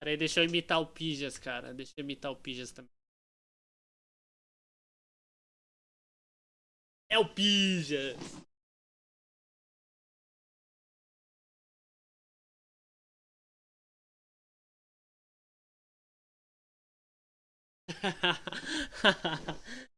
Peraí, deixa eu imitar o Pijas, cara. Deixa eu imitar o Pijas também. É o Pijas!